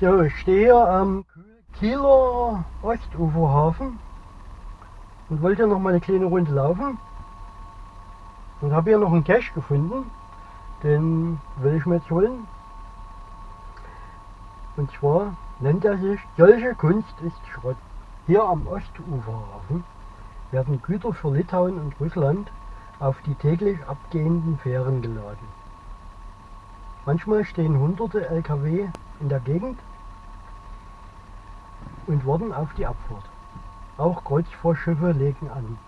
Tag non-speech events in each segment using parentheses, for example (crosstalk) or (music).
So, ich stehe hier am Kieler Ostuferhafen und wollte noch mal eine kleine Runde laufen und habe hier noch einen Cache gefunden, den will ich mir jetzt holen. Und zwar nennt er sich Solche Kunst ist Schrott. Hier am Ostuferhafen werden Güter für Litauen und Russland auf die täglich abgehenden Fähren geladen. Manchmal stehen hunderte Lkw in der Gegend und warten auf die Abfahrt. Auch Kreuzfahrtschiffe legen an,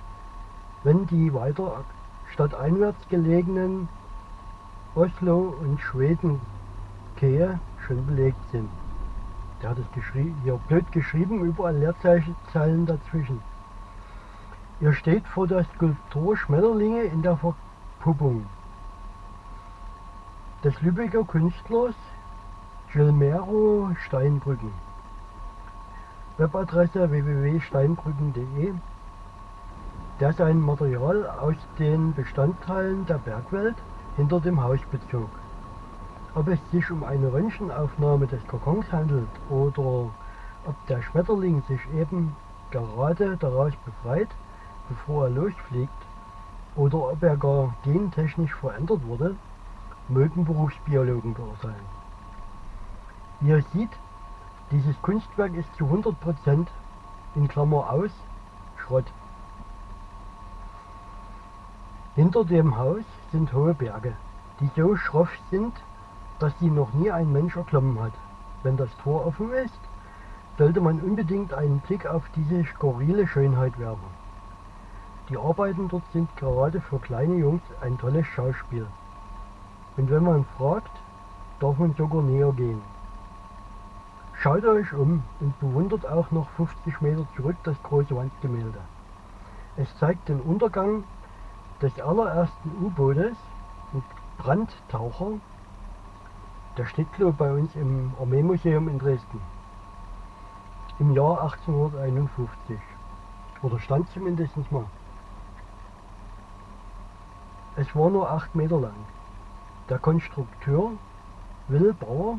wenn die weiter stadteinwärts gelegenen Oslo und Schweden Kähe schon belegt sind. Der hat es hier blöd geschrieben, überall Leerzeichen dazwischen. Ihr steht vor der Skulptur Schmetterlinge in der Verpuppung des Lübecker Künstlers Gilmero Steinbrücken. Webadresse www.steinbrücken.de, der sein Material aus den Bestandteilen der Bergwelt hinter dem Haus bezog. Ob es sich um eine Röntgenaufnahme des Kokons handelt oder ob der Schmetterling sich eben gerade daraus befreit, bevor er losfliegt, oder ob er gar gentechnisch verändert wurde, mögen Berufsbiologen beurteilen. Ihr seht, dieses Kunstwerk ist zu 100% in Klammer aus Schrott. Hinter dem Haus sind hohe Berge, die so schroff sind, dass sie noch nie ein Mensch erklommen hat. Wenn das Tor offen ist, sollte man unbedingt einen Blick auf diese skurrile Schönheit werfen. Die Arbeiten dort sind gerade für kleine Jungs ein tolles Schauspiel. Und wenn man fragt, darf man sogar näher gehen. Schaut euch um und bewundert auch noch 50 Meter zurück das große Wandgemälde. Es zeigt den Untergang des allerersten U-Bootes mit Brandtaucher der glaube bei uns im Armeemuseum in Dresden. Im Jahr 1851. Oder stand zumindest mal. Es war nur 8 Meter lang. Der Konstrukteur Will Bauer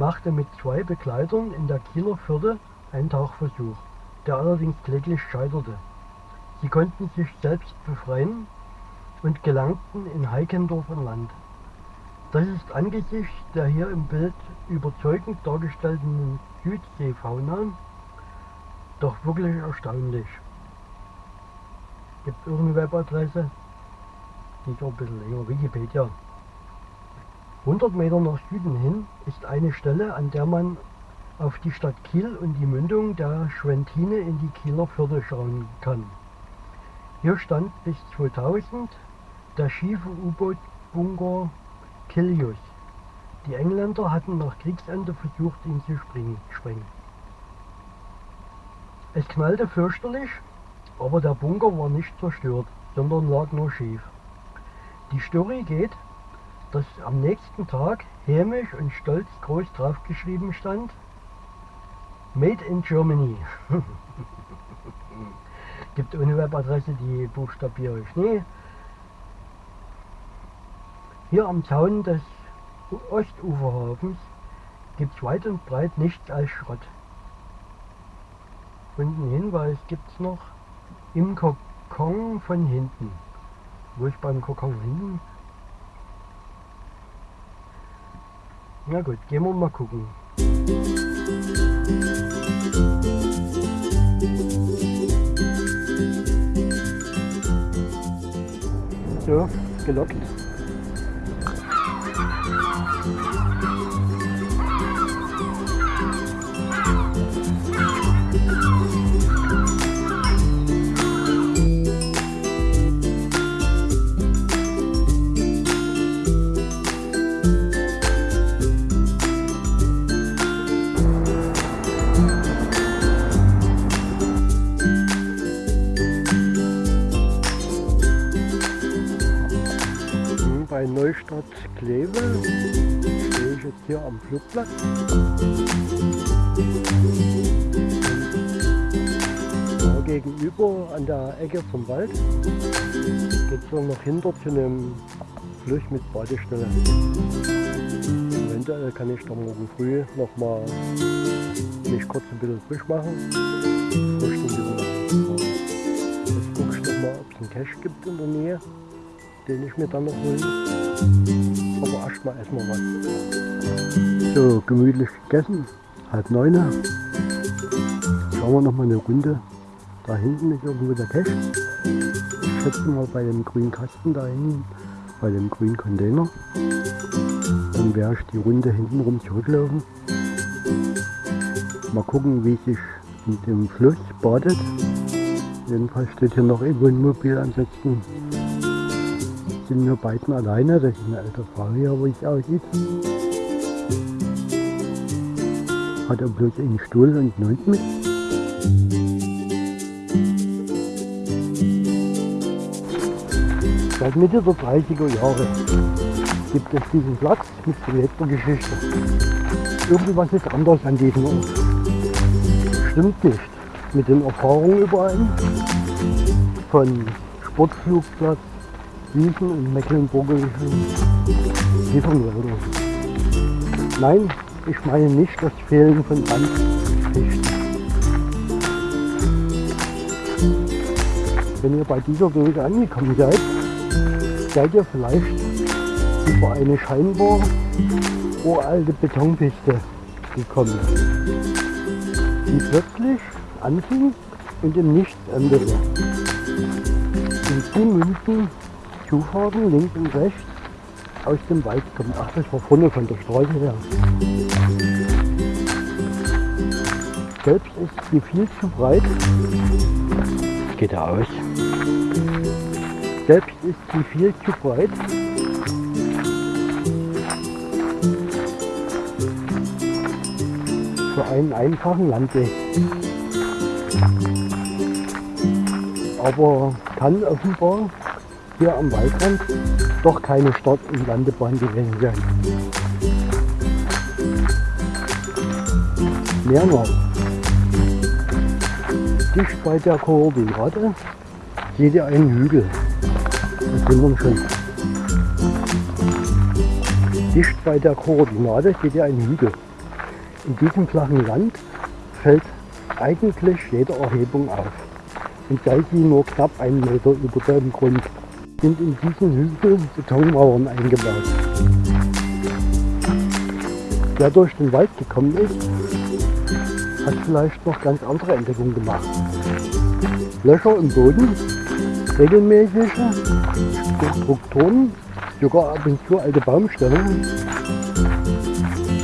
machte mit zwei Begleitern in der Kieler Förde einen Tauchversuch, der allerdings kläglich scheiterte. Sie konnten sich selbst befreien und gelangten in Heikendorf an Land. Das ist angesichts der hier im Bild überzeugend dargestellten Südseefauna doch wirklich erstaunlich. Gibt es irgendeine Webadresse? Die ist auch ein bisschen länger, Wikipedia. 100 Meter nach Süden hin ist eine Stelle, an der man auf die Stadt Kiel und die Mündung der Schwentine in die Kieler Förde schauen kann. Hier stand bis 2000 der schiefe U-Boot-Bunker Kilius. Die Engländer hatten nach Kriegsende versucht, ihn zu sprengen. Es knallte fürchterlich, aber der Bunker war nicht zerstört, sondern lag nur schief. Die Story geht, dass am nächsten Tag hämisch und stolz groß draufgeschrieben stand, Made in Germany. (laughs) Gibt ohne Webadresse, die buchstabiere ich nie. Hier am Zaun des Ostuferhafens gibt es weit und breit nichts als Schrott. Und einen Hinweis gibt es noch im Kokon von hinten. Wo ich beim Kokon hinten? Na gut, gehen wir mal gucken. So, gelockt. Am Flugplatz. Da gegenüber an der Ecke vom Wald geht es noch hinter zu einem Fluss mit Badestelle. Eventuell kann ich da morgen früh nochmal mich kurz ein bisschen frisch machen. Frühstück Jetzt gucke ich nochmal, ob es einen Cache gibt in der Nähe, den ich mir dann noch hole. Aber erstmal essen wir was. So, gemütlich gegessen, halb neun. Schauen wir nochmal eine Runde. Da hinten ist irgendwo der Cache. Ich schätze mal bei dem grünen Kasten da hinten, bei dem grünen Container. Dann werde ich die Runde hinten rum zurücklaufen. Mal gucken, wie sich in dem Fluss badet. Jedenfalls steht hier noch ein Wohnmobil, ansonsten sind wir beiden alleine. Das ist eine alte hier, wo ich aussieht. Hat er bloß einen Stuhl und Hund mit. Seit Mitte der 30er Jahre gibt es diesen Platz mit belebter Geschichte. Irgendwas ist anders an diesem Ort stimmt nicht mit den Erfahrungen überein von Sportflugplatz Wiesen und mecklenburgischen Kiefernwäldern. Nein, ich meine nicht das Fehlen von Sandfichten. Wenn ihr bei dieser Dose angekommen seid, seid ihr vielleicht über eine scheinbar uralte Betonpiste gekommen die plötzlich anfing und im Nichts endete. In die münden Zufahrten links und rechts aus dem Wald kommen. Ach, das war vorne von der Straße her. Selbst ist sie viel zu breit. Geht er aus. Selbst ist sie viel zu breit für einen einfachen Landweg. Aber kann offenbar hier am Waldrand doch keine Start- und Landebahn gewesen sein. Mehr noch. Dicht bei der Koordinate seht ihr einen Hügel. Das sind wir schon. Dicht bei der Koordinate seht ihr einen Hügel. In diesem flachen Land fällt eigentlich jede Erhebung auf. Und sie nur knapp einen Meter über dem Grund, sind in diesen Hügel Betonmauern eingebaut. Wer durch den Wald gekommen ist, hat vielleicht noch ganz andere Entdeckungen gemacht. Löcher im Boden, regelmäßige Strukturen, sogar ab und zu alte Baumstämme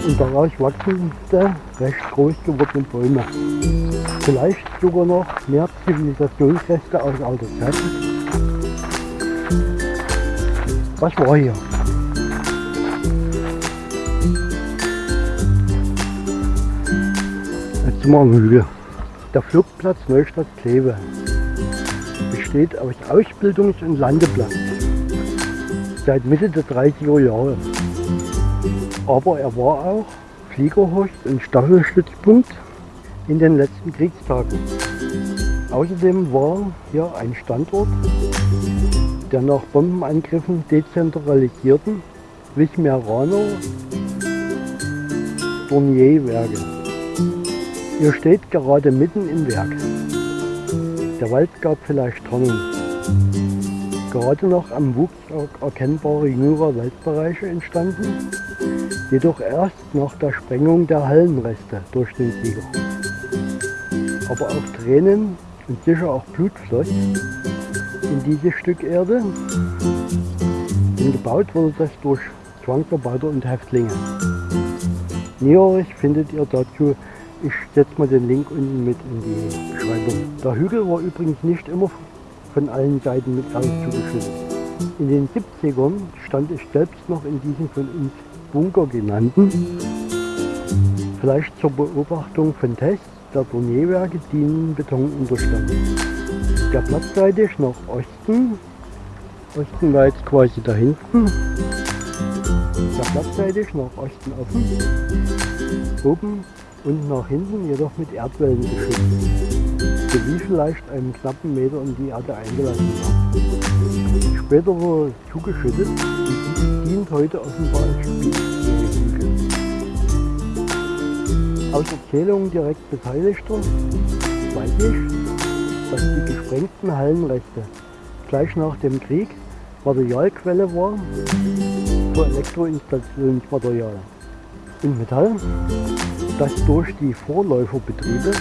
und daraus wachsen recht groß gewordene Bäume. Vielleicht sogar noch mehr Zivilisationsreste aus alter Zeit. Was war hier? Jetzt sind wir am Hügel. Der Flugplatz Neustadt-Kleve besteht aus Ausbildungs- und Landeplatz seit Mitte der 30er Jahre aber er war auch Fliegerhorst und Staffelstützpunkt in den letzten Kriegstagen. Außerdem war hier ein Standort der nach Bombenangriffen dezentralisierten Wismeraner Dornierwerke. Ihr steht gerade mitten im Werk. Der Wald gab vielleicht Trennung. Gerade noch am Wuchs erkennbare jüngere Waldbereiche entstanden jedoch erst nach der Sprengung der Hallenreste durch den Sieger. Aber auch Tränen und sicher auch Blut floss in dieses Stück Erde. Und gebaut wurde das durch Zwangsarbeiter und Häftlinge. Näheres findet ihr dazu, ich setze mal den Link unten mit in die Beschreibung. Der Hügel war übrigens nicht immer von allen Seiten mit Eis zugeschüttet. In den 70ern stand ich selbst noch in diesem von uns Bunker genannten, vielleicht zur Beobachtung von Tests der Tournierwerke dienen Betonunterstand. Der platzseitig nach Osten, Osten war jetzt quasi da hinten, der platzseitig nach Osten offen, oben und nach hinten jedoch mit Erdwellen geschützt, sowie vielleicht einen knappen Meter in die Erde eingelassen war. Später wurde zugeschüttet dient heute offenbar als Spiel. Aus Erzählungen direkt Beteiligter weiß ich, dass die gesprengten Hallenrechte gleich nach dem Krieg Materialquelle war für Elektroinstallationsmaterial in Metall, das durch die Vorläuferbetriebe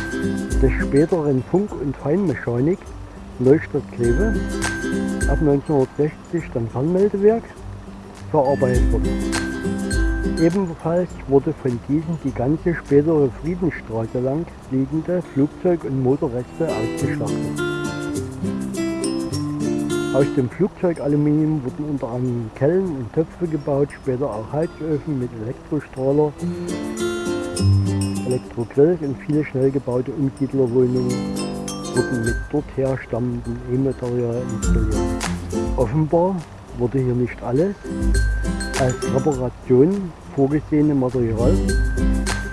des späteren Funk- und Feinmechanik Neustadt Kleve ab 1960 dann Fernmeldewerk verarbeitet wurde. Ebenfalls wurde von diesen die ganze spätere Friedensstraße lang liegende Flugzeug- und Motorreste ausgeschlachtet. Aus dem Flugzeugaluminium wurden unter anderem Kellen und Töpfe gebaut, später auch Heizöfen mit Elektrostrahler, Elektrogrills und viele schnell gebaute Umsiedlerwohnungen wurden mit dort herstammendem E-Material installiert. Offenbar wurde hier nicht alles als Reparation vorgesehene Material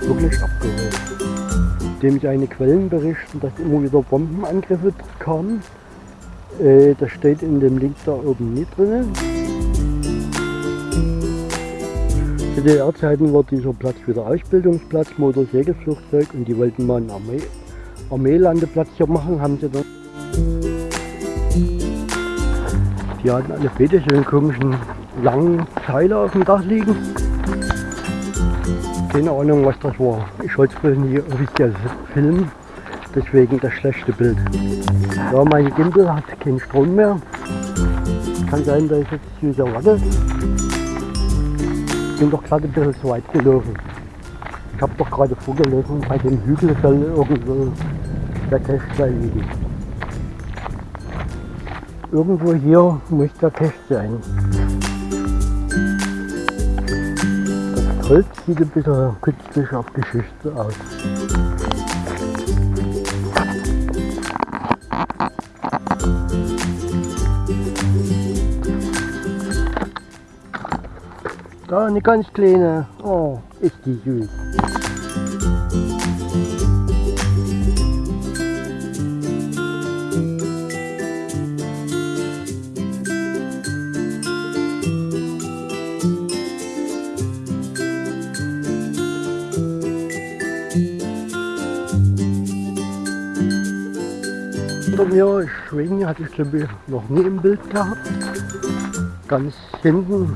wirklich abgeholt. Dem seine Quellen berichten, dass immer wieder Bombenangriffe kamen. Äh, das steht in dem Link da oben nicht drin. Zu DDR-Zeiten war dieser Platz wieder Ausbildungsplatz, Motorsegelflugzeug und die wollten mal einen Armee, Armeelandeplatz hier machen, haben sie dann. Die hatten alle Beete so einen komischen langen Teile auf dem Dach liegen. Keine Ahnung was das war. Ich wollte es wohl nie offiziell filmen, deswegen das schlechte Bild. Ja, mein Gimbal hat keinen Strom mehr. Kann sein, dass ich jetzt wieder warte. Bin doch gerade ein bisschen zu weit gelaufen. Ich habe doch gerade vorgelesen, bei dem Hügel soll irgendwo der Cache liegen. Irgendwo hier muss der Cache sein. Holz sieht ein bisschen künstlich abgeschichtet aus. Da eine ganz kleine. Oh, ist die süß. Mir Schwingen hatte ich glaube ich noch nie im Bild gehabt. Ganz hinten,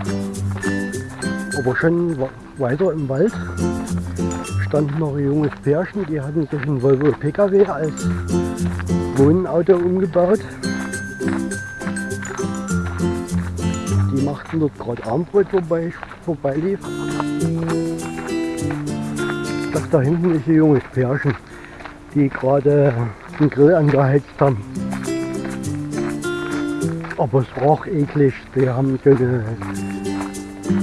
aber schon weiter im Wald, stand noch ein junges Pärchen, die hatten sich einen Volvo PKW als Wohnauto umgebaut. Die machten dort gerade Armbrot, wobei ich vorbeilief. Das da hinten ist ein junges Pärchen, die gerade den Grill angeheizt haben. Aber es roch eklig. Die haben so eine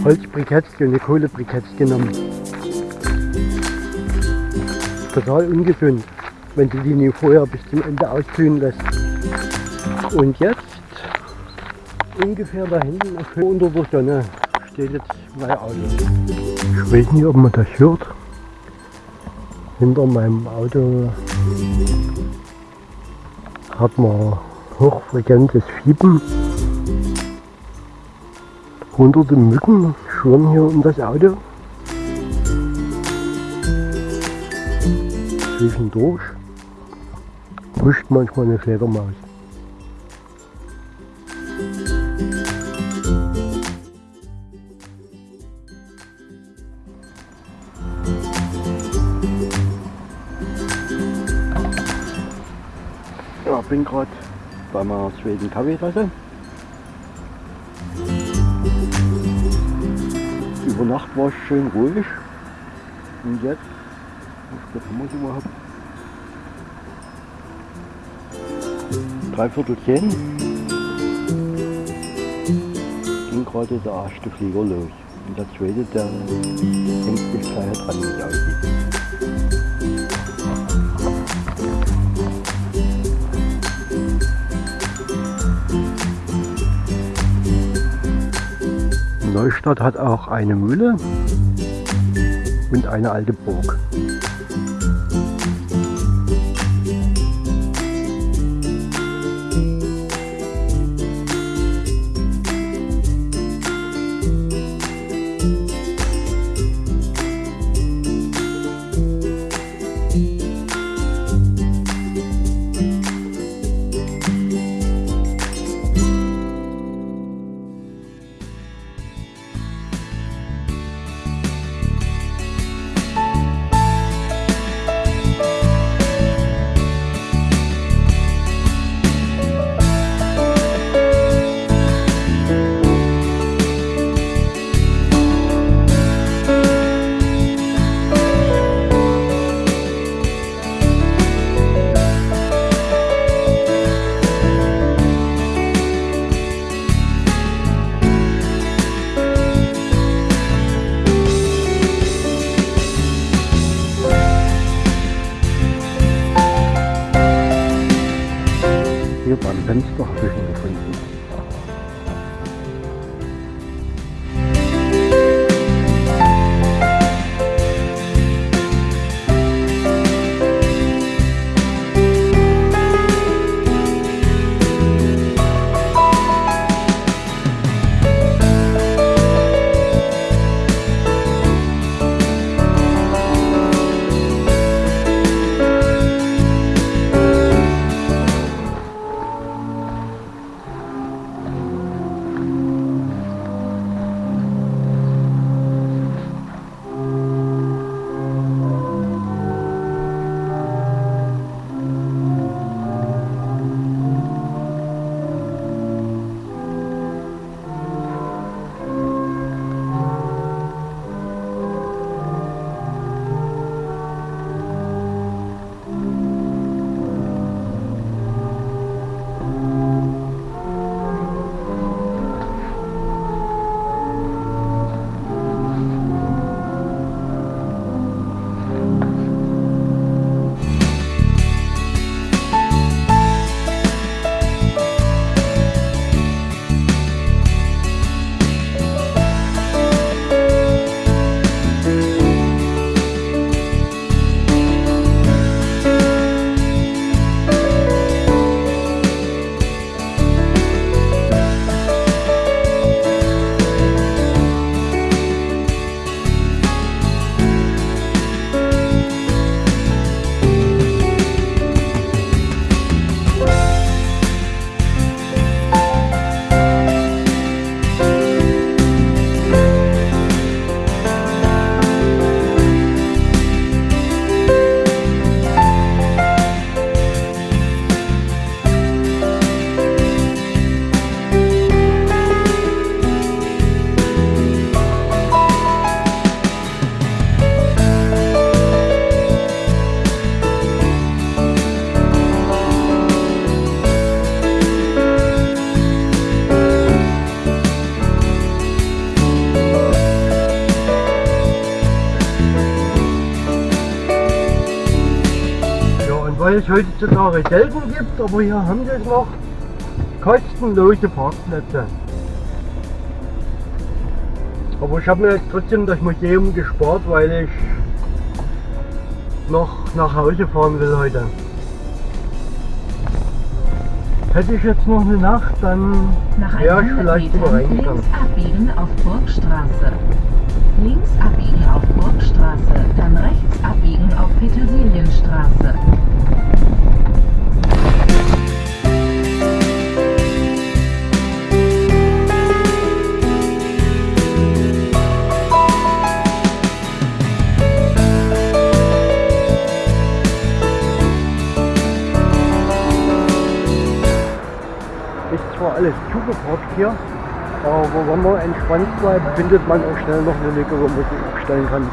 Holzbriketts, so eine Kohlebriketts genommen. Total ungesund, wenn du die nicht vorher bis zum Ende auskühlen lässt. Und jetzt, ungefähr da hinten unter der Sonne, steht jetzt mein Auto. Ich weiß nicht, ob man das hört. Hinter meinem Auto hat man hochfrequentes Fiepen. Hunderte Mücken schwirren hier um das Auto. Zwischendurch huscht manchmal eine Fledermaus. Bin gerade bei meiner zweiten Kaffeetasse. Über Nacht war es schön ruhig. Und jetzt, wie spät haben wir überhaupt? Dreiviertel zehn. Ging gerade der erste Flieger los. Und der zweite, der hängt sich gleich dran, wie aussieht. Neustadt hat auch eine Mühle und eine alte Burg. Weil es heutzutage selten gibt, aber hier haben sie es noch kostenlose Parkplätze. Aber ich habe mir jetzt trotzdem das Museum gespart, weil ich noch nach Hause fahren will heute. Hätte ich jetzt noch eine Nacht, dann wäre ich vielleicht mal reingegangen. Links abbiegen auf Burgstraße. Links abbiegen auf Burgstraße, dann rechts abbiegen auf Petersilienstraße. Alles zugeparkt hier, aber wenn man entspannt bleibt, findet man auch schnell noch eine Lücke, wo man sich abstellen kann.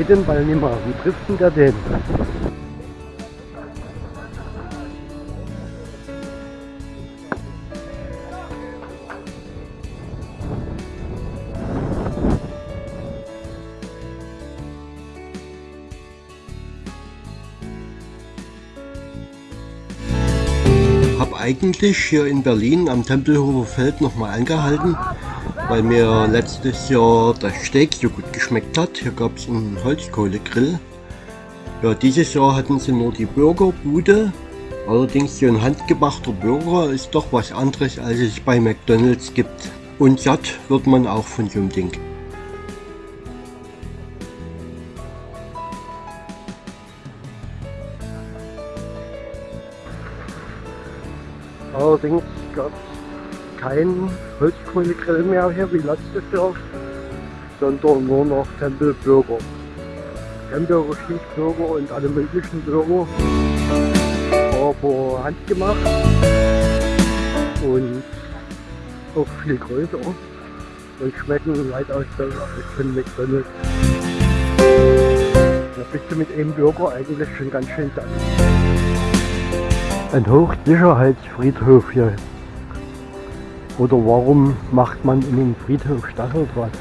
Steht den Ball nicht mehr. Wie trifft denn eigentlich hier in Berlin am Tempelhofer Feld nochmal angehalten, weil mir letztes Jahr das Steak so gut geschmeckt hat. Hier gab es einen Holzkohlegrill. Ja, dieses Jahr hatten sie nur die Burgerbude. Allerdings so ein handgemachter Burger ist doch was anderes, als es bei McDonalds gibt. Und satt wird man auch von so einem Ding. Allerdings gab es keinen Holzkohlegrill mehr hier wie letztes Jahr, sondern nur noch Tempelbürger. Tempelbürger, Schießbürger und alle möglichen Bürger, aber handgemacht und auch viel größer und schmecken weitaus besser als von McDonalds. Da bist du mit einem Bürger eigentlich schon ganz schön satt. Ein Hochsicherheitsfriedhof hier. Oder warum macht man in den Friedhof Stacheldraht?